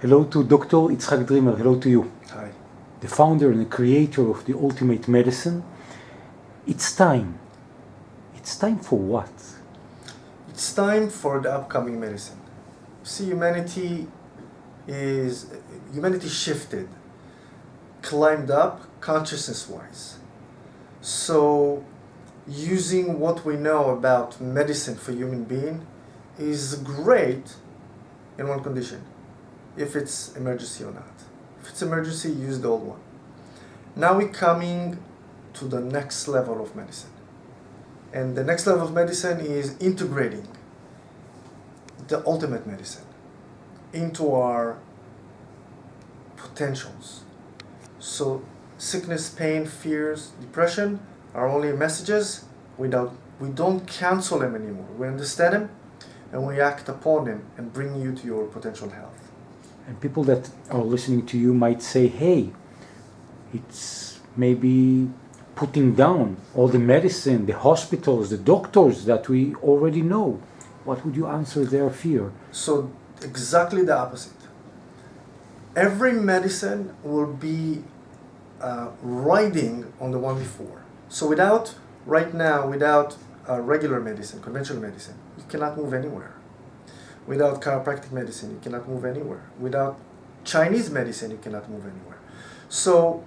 Hello to Dr. Itzhak Dreamer. Hello to you. Hi. The founder and the creator of the Ultimate Medicine. It's time. It's time for what? It's time for the upcoming medicine. See, humanity is humanity shifted, climbed up consciousness-wise. So, using what we know about medicine for human being is great in one condition if it's emergency or not. If it's emergency, use the old one. Now we're coming to the next level of medicine. And the next level of medicine is integrating the ultimate medicine into our potentials. So sickness, pain, fears, depression are only messages without we don't cancel them anymore. We understand them and we act upon them and bring you to your potential health. And people that are listening to you might say, hey, it's maybe putting down all the medicine, the hospitals, the doctors that we already know. What would you answer their fear? So, exactly the opposite. Every medicine will be uh, riding on the one before. So, without, right now, without uh, regular medicine, conventional medicine, you cannot move anywhere. Without chiropractic medicine, you cannot move anywhere. Without Chinese medicine, you cannot move anywhere. So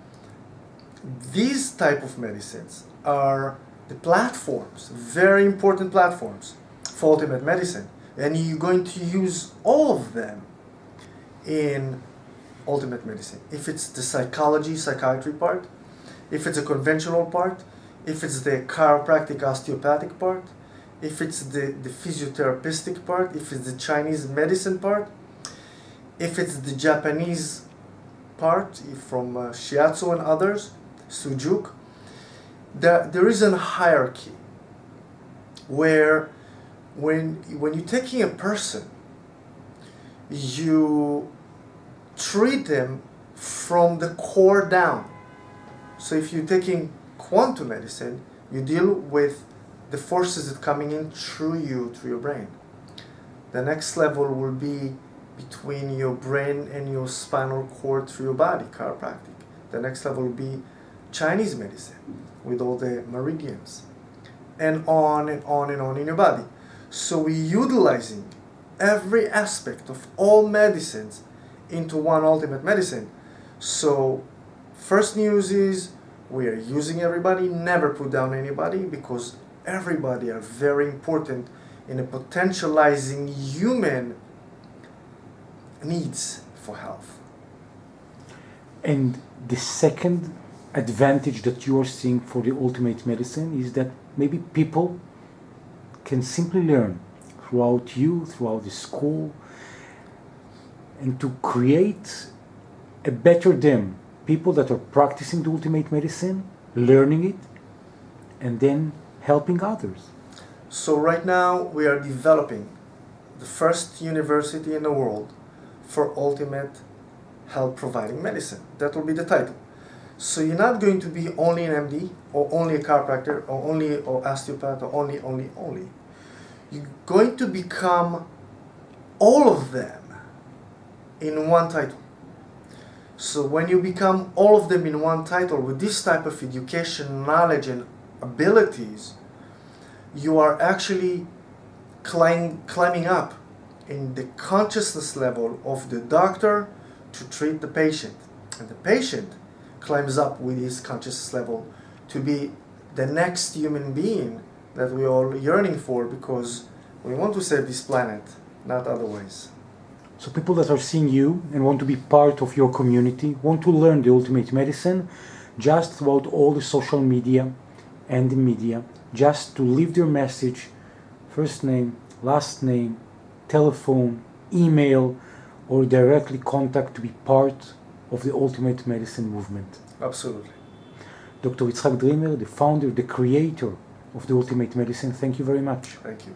these type of medicines are the platforms, very important platforms for ultimate medicine. And you're going to use all of them in ultimate medicine. If it's the psychology, psychiatry part, if it's a conventional part, if it's the chiropractic, osteopathic part, if it's the, the physiotherapeutic part, if it's the Chinese medicine part, if it's the Japanese part from uh, Shiatsu and others, Su Jok, there, there is a hierarchy where when, when you're taking a person, you treat them from the core down. So if you're taking quantum medicine, you deal with the forces that coming in through you, through your brain. The next level will be between your brain and your spinal cord through your body, chiropractic. The next level will be Chinese medicine with all the meridians and on and on and on in your body. So we're utilizing every aspect of all medicines into one ultimate medicine. So first news is we are using everybody, never put down anybody because everybody are very important in a potentializing human needs for health. And the second advantage that you are seeing for the ultimate medicine is that maybe people can simply learn throughout you, throughout the school, and to create a better them. People that are practicing the ultimate medicine, learning it, and then helping others. So right now we are developing the first university in the world for ultimate health providing medicine. That will be the title. So you're not going to be only an MD or only a chiropractor or only or osteopath or only, only, only. You're going to become all of them in one title. So when you become all of them in one title with this type of education, knowledge and abilities, you are actually climb, climbing up in the consciousness level of the doctor to treat the patient. And the patient climbs up with his consciousness level to be the next human being that we're all yearning for because we want to save this planet, not otherwise. So people that are seeing you and want to be part of your community, want to learn the ultimate medicine, just throughout all the social media and the media, just to leave their message, first name, last name, telephone, email, or directly contact to be part of the ultimate medicine movement. Absolutely. Dr. Itzhak Dreamer, the founder, the creator of the ultimate medicine, thank you very much. Thank you.